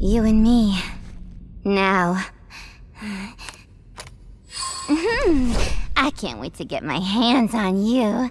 You and me. Now. Hmm. I can't wait to get my hands on you.